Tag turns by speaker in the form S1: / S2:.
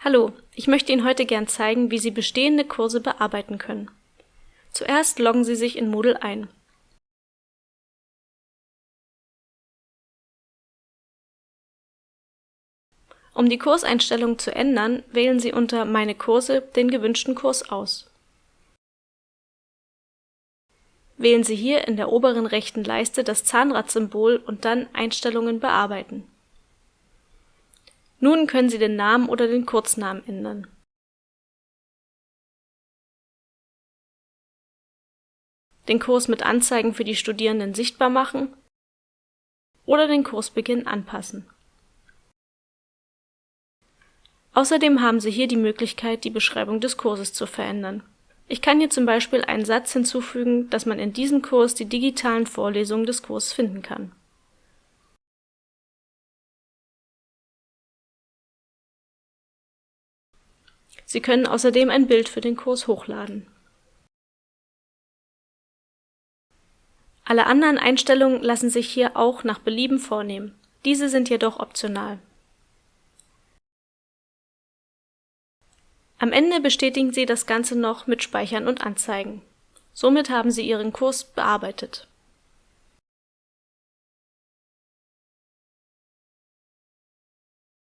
S1: Hallo, ich möchte Ihnen heute gern zeigen, wie Sie bestehende Kurse bearbeiten können. Zuerst loggen Sie sich in Moodle ein. Um die Kurseinstellungen zu ändern, wählen Sie unter Meine Kurse den gewünschten Kurs aus. Wählen Sie hier in der oberen rechten Leiste das Zahnradsymbol und dann Einstellungen bearbeiten. Nun können Sie den Namen oder den Kurznamen ändern. Den Kurs mit Anzeigen für die Studierenden sichtbar machen oder den Kursbeginn anpassen. Außerdem haben Sie hier die Möglichkeit, die Beschreibung des Kurses zu verändern. Ich kann hier zum Beispiel einen Satz hinzufügen, dass man in diesem Kurs die digitalen Vorlesungen des Kurses finden kann Sie können außerdem ein Bild für den Kurs hochladen. Alle anderen Einstellungen lassen sich hier auch nach Belieben vornehmen. Diese sind jedoch optional. Am Ende bestätigen Sie das Ganze noch mit Speichern und Anzeigen. Somit haben Sie Ihren Kurs bearbeitet